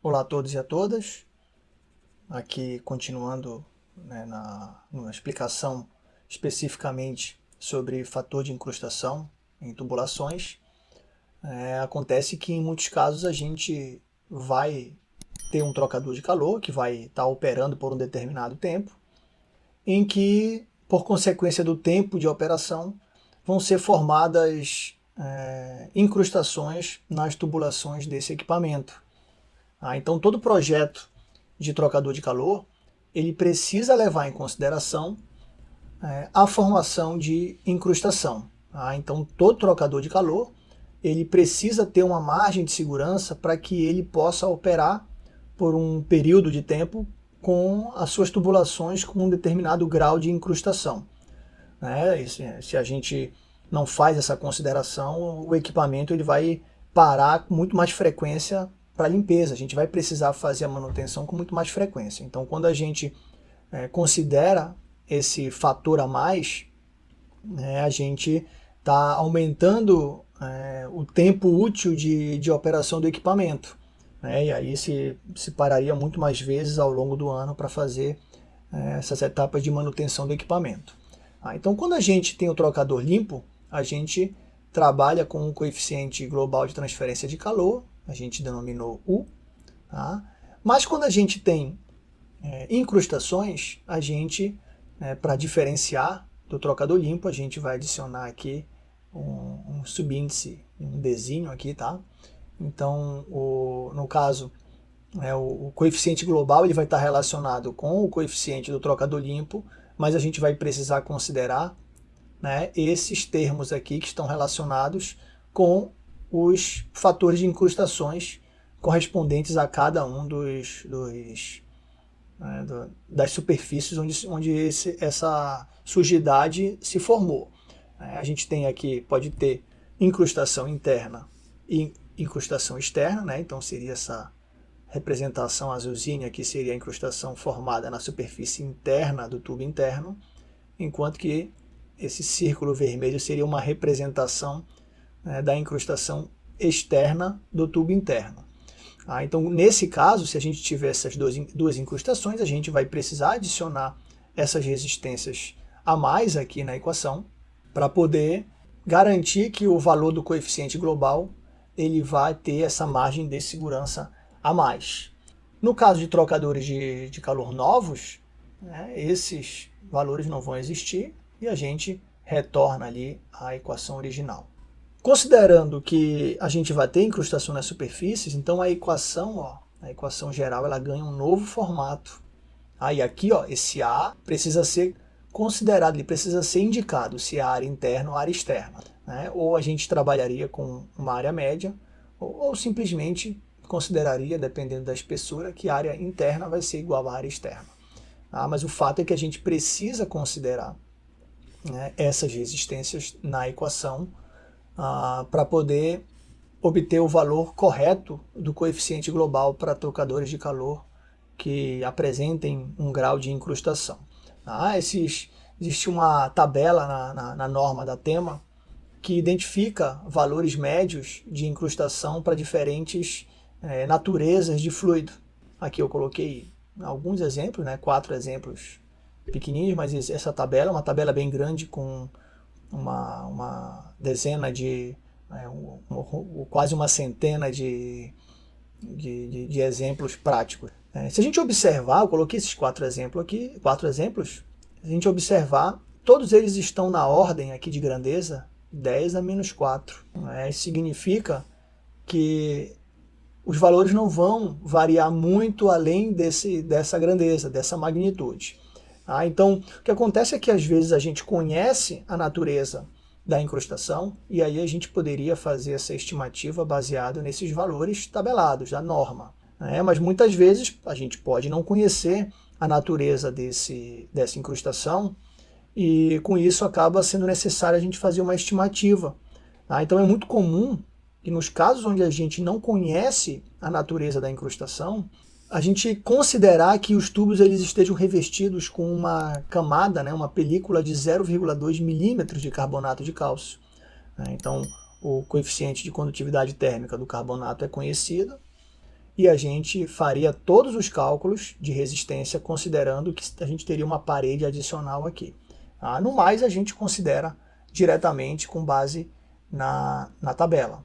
Olá a todos e a todas. Aqui continuando né, na, na, explicação especificamente sobre fator de incrustação em tubulações. É, acontece que em muitos casos a gente vai ter um trocador de calor que vai estar tá operando por um determinado tempo, em que, por consequência do tempo de operação, vão ser formadas é, incrustações nas tubulações desse equipamento. Ah, então todo projeto de trocador de calor ele precisa levar em consideração é, a formação de incrustação. Ah, então todo trocador de calor ele precisa ter uma margem de segurança para que ele possa operar por um período de tempo com as suas tubulações com um determinado grau de incrustação. Né? Se, se a gente não faz essa consideração, o equipamento ele vai parar com muito mais frequência para limpeza. A gente vai precisar fazer a manutenção com muito mais frequência. Então, quando a gente é, considera esse fator a mais, né, a gente está aumentando é, o tempo útil de, de operação do equipamento. Né, e aí se, se pararia muito mais vezes ao longo do ano para fazer é, essas etapas de manutenção do equipamento. Ah, então, quando a gente tem o trocador limpo, a gente trabalha com um coeficiente global de transferência de calor, a gente denominou U, tá? mas quando a gente tem é, incrustações, a gente, é, para diferenciar do trocador limpo, a gente vai adicionar aqui um, um subíndice, um Dzinho aqui, tá? Então, o, no caso, é, o, o, coeficiente global ele vai estar relacionado com o coeficiente do trocador limpo, mas a gente vai precisar considerar né, esses termos aqui que estão relacionados com os fatores de incrustações correspondentes a cada um dos, dos né, do, das superfícies onde, onde esse, essa sujidade se formou. É, a gente tem aqui, pode ter incrustação interna e incrustação externa, né? então seria essa representação azulzinha aqui seria a incrustação formada na superfície interna do tubo interno, enquanto que esse círculo vermelho seria uma representação né, da incrustação externa do tubo interno. Ah, então, nesse caso, se a gente tiver essas duas, duas incrustações, a gente vai precisar adicionar essas resistências a mais aqui na equação para poder garantir que o valor do coeficiente global ele vai ter essa margem de segurança a mais. No caso de trocadores de, de calor novos, né, esses valores não vão existir e a gente retorna ali a equação original. Considerando que a gente vai ter incrustação nas superfícies, então a equação, ó, a equação geral, ela ganha um novo formato. Aí aqui, ó, esse A precisa ser considerado, ele precisa ser indicado se é área interna ou área externa. Né? Ou a gente trabalharia com uma área média, ou, ou simplesmente consideraria, dependendo da espessura, que a área interna vai ser igual à área externa. Ah, mas o fato é que a gente precisa considerar né, essas resistências na equação ah, para poder obter o valor correto do coeficiente global para trocadores de calor que apresentem um grau de incrustação. Ah, esses, existe uma tabela na, na, na norma da tema que identifica valores médios de incrustação para diferentes é, naturezas de fluido. Aqui eu coloquei alguns exemplos, né, quatro exemplos pequenininhos, mas essa tabela é uma tabela bem grande com uma, uma dezena de, né, um, um, quase uma centena de, de, de, de exemplos práticos. É, se a gente observar, eu coloquei esses quatro exemplos aqui, quatro exemplos, se a gente observar, todos eles estão na ordem aqui de grandeza 10 a menos 4. É, isso significa que os valores não vão variar muito além desse, dessa grandeza, dessa magnitude. Ah, então, o que acontece é que às vezes a gente conhece a natureza da incrustação e aí a gente poderia fazer essa estimativa baseada nesses valores tabelados da norma. Né? Mas muitas vezes a gente pode não conhecer a natureza desse, dessa incrustação e com isso acaba sendo necessário a gente fazer uma estimativa. Tá? Então é muito comum que nos casos onde a gente não conhece a natureza da incrustação, a gente considerar que os tubos eles estejam revestidos com uma camada, né, uma película de 0,2 milímetros de carbonato de cálcio. Né? Então, o coeficiente de condutividade térmica do carbonato é conhecido, e a gente faria todos os cálculos de resistência considerando que a gente teria uma parede adicional aqui. Ah, no mais, a gente considera diretamente com base na, na tabela.